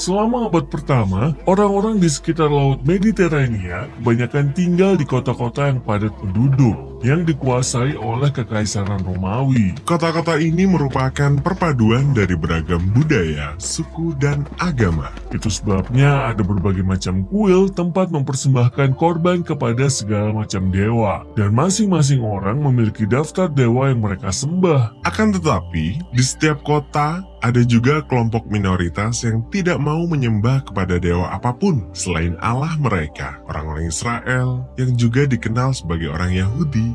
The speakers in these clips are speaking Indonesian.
Selama abad pertama, orang-orang di sekitar Laut Mediterania kebanyakan tinggal di kota-kota yang padat penduduk, yang dikuasai oleh Kekaisaran Romawi. Kota-kota ini merupakan perpaduan dari beragam budaya, suku, dan agama. Itu sebabnya ada berbagai macam kuil tempat mempersembahkan korban kepada segala macam dewa, dan masing-masing orang memiliki daftar dewa yang mereka sembah. Akan tetapi, di setiap kota ada juga kelompok minoritas yang tidak mau menyembah kepada dewa apa pun selain Allah mereka, orang-orang Israel yang juga dikenal sebagai orang Yahudi.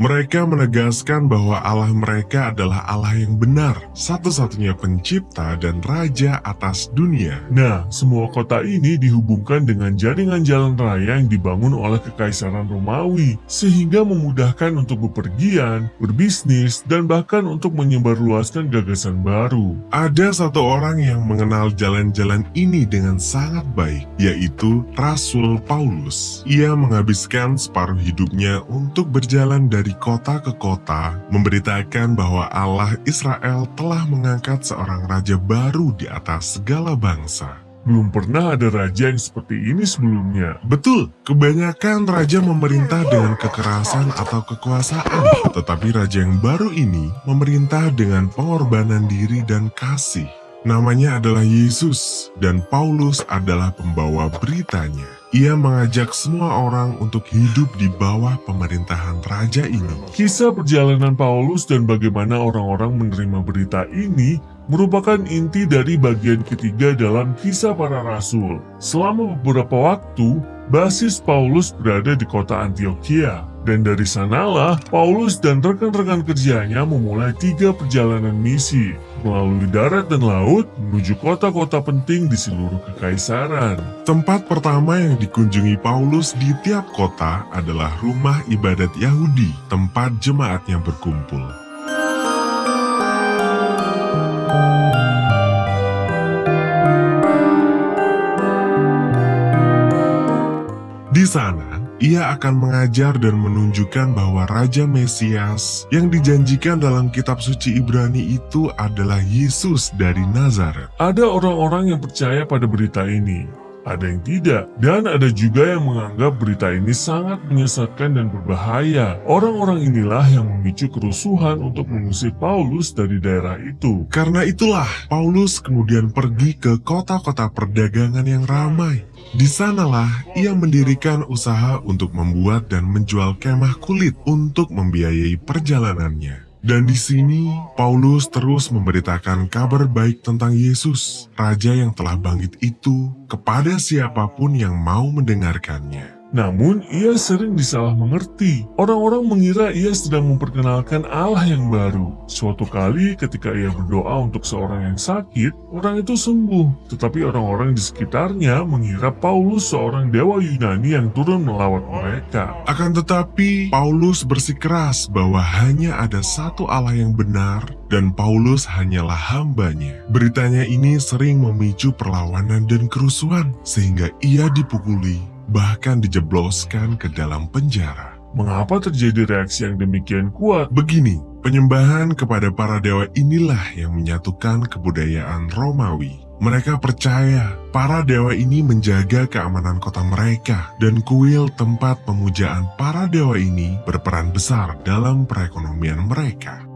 Mereka menegaskan bahwa Allah mereka adalah Allah yang benar, satu-satunya pencipta dan raja atas dunia. Nah, semua kota ini dihubungkan dengan jaringan jalan raya yang dibangun oleh Kekaisaran Romawi, sehingga memudahkan untuk bepergian, berbisnis, dan bahkan untuk menyebarluaskan gagasan baru. Ada satu orang yang mengenal jalan-jalan ini dengan sangat baik, yaitu Rasul Paulus. Ia menghabiskan separuh hidupnya untuk berjalan dari kota ke kota, memberitakan bahwa Allah Israel telah mengangkat seorang raja baru di atas segala bangsa. Belum pernah ada raja yang seperti ini sebelumnya. Betul, kebanyakan raja memerintah dengan kekerasan atau kekuasaan, tetapi raja yang baru ini memerintah dengan pengorbanan diri dan kasih. Namanya adalah Yesus, dan Paulus adalah pembawa beritanya. Ia mengajak semua orang untuk hidup di bawah pemerintahan raja ini. Kisah perjalanan Paulus dan bagaimana orang-orang menerima berita ini merupakan inti dari bagian ketiga dalam kisah para rasul. Selama beberapa waktu, basis Paulus berada di kota Antioquia. Dan dari sanalah, Paulus dan rekan-rekan kerjanya memulai tiga perjalanan misi melalui darat dan laut menuju kota-kota penting di seluruh kekaisaran. Tempat pertama yang dikunjungi Paulus di tiap kota adalah rumah ibadat Yahudi, tempat jemaatnya berkumpul. Di sana, ia akan mengajar dan menunjukkan bahwa Raja Mesias yang dijanjikan dalam kitab suci Ibrani itu adalah Yesus dari Nazaret. Ada orang-orang yang percaya pada berita ini, ada yang tidak, dan ada juga yang menganggap berita ini sangat menyesatkan dan berbahaya. Orang-orang inilah yang memicu kerusuhan untuk mengusir Paulus dari daerah itu. Karena itulah, Paulus kemudian pergi ke kota-kota perdagangan yang ramai. Di sanalah ia mendirikan usaha untuk membuat dan menjual kemah kulit untuk membiayai perjalanannya. Dan di sini, Paulus terus memberitakan kabar baik tentang Yesus, Raja yang telah bangkit itu, kepada siapa pun yang mau mendengarkannya. Namun, ia sering disalah mengerti. Orang-orang mengira ia sedang memperkenalkan Allah yang baru. Suatu kali ketika ia berdoa untuk seorang yang sakit, orang itu sembuh. Tetapi orang-orang di sekitarnya mengira Paulus seorang dewa Yunani yang turun melawat mereka. Akan tetapi, Paulus bersikeras bahwa hanya ada satu Allah yang benar dan Paulus hanyalah hambanya. Beritanya ini sering memicu perlawanan dan kerusuhan sehingga ia dipukuli bahkan dijebloskan ke dalam penjara. Mengapa terjadi reaksi yang demikian kuat? Begini, penyembahan kepada para dewa inilah yang menyatukan kebudayaan Romawi. Mereka percaya para dewa ini menjaga keamanan kota mereka dan kuil tempat pemujaan para dewa ini berperan besar dalam perekonomian mereka.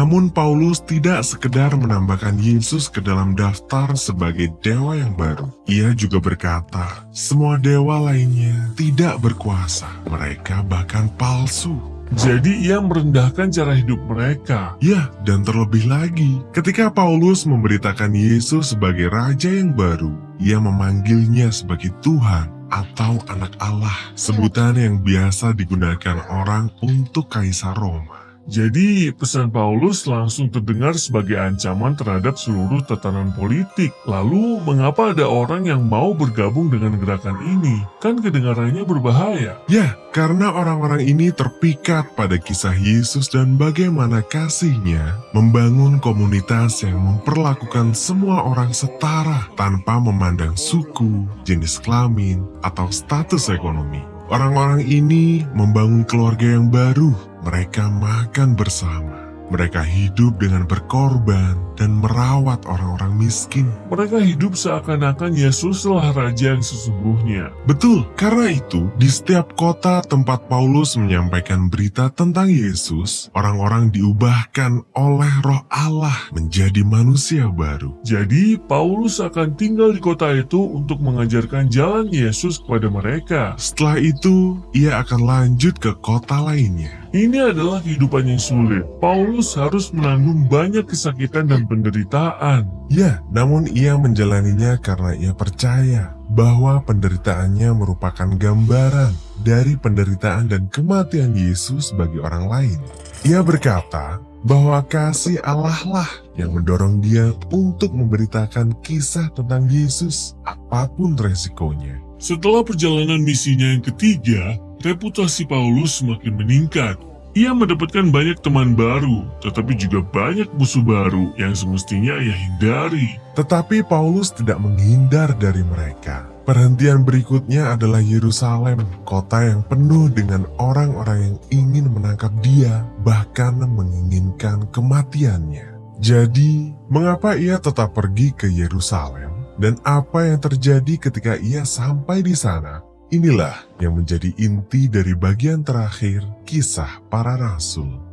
Namun Paulus tidak sekedar menambahkan Yesus ke dalam daftar sebagai dewa yang baru. Ia juga berkata, semua dewa lainnya tidak berkuasa. Mereka bahkan palsu. Jadi ia merendahkan cara hidup mereka. Ya, dan terlebih lagi, ketika Paulus memberitakan Yesus sebagai Raja yang baru, ia memanggilnya sebagai Tuhan atau anak Allah, sebutan yang biasa digunakan orang untuk Kaisar Roma. Jadi, pesan Paulus langsung terdengar sebagai ancaman terhadap seluruh tatanan politik. Lalu, mengapa ada orang yang mau bergabung dengan gerakan ini? Kan kedengarannya berbahaya. Ya, karena orang-orang ini terpikat pada kisah Yesus dan bagaimana kasihnya membangun komunitas yang memperlakukan semua orang setara tanpa memandang suku, jenis kelamin, atau status ekonomi. Orang-orang ini membangun keluarga yang baru. Mereka makan bersama. Mereka hidup dengan berkorban dan merawat orang-orang miskin. Mereka hidup seakan-akan Yesuslah Raja yang sesungguhnya. Betul, karena itu di setiap kota tempat Paulus menyampaikan berita tentang Yesus, orang-orang diubahkan oleh roh Allah menjadi manusia baru. Jadi, Paulus akan tinggal di kota itu untuk mengajarkan jalan Yesus kepada mereka. Setelah itu, ia akan lanjut ke kota lainnya. Ini adalah kehidupan yang sulit. Paulus harus menanggung banyak kesakitan dan penderitaan. Ya, namun ia menjalaninya karena ia percaya bahwa penderitaannya merupakan gambaran dari penderitaan dan kematian Yesus bagi orang lain. Ia berkata bahwa kasih Allah lah yang mendorong dia untuk memberitakan kisah tentang Yesus apa pun resikonya. Setelah perjalanan misinya yang ketiga, reputasi Paulus semakin meningkat. Ia mendapatkan banyak teman baru, tetapi juga banyak musuh baru yang semestinya ia hindari. Tetapi Paulus tidak menghindar dari mereka. Perhentian berikutnya adalah Yerusalem, kota yang penuh dengan orang-orang yang ingin menangkap dia, bahkan menginginkan kematiannya. Jadi, mengapa ia tetap pergi ke Yerusalem? Dan apa yang terjadi ketika ia sampai di sana? Inilah yang menjadi inti dari bagian terakhir kisah para rasul.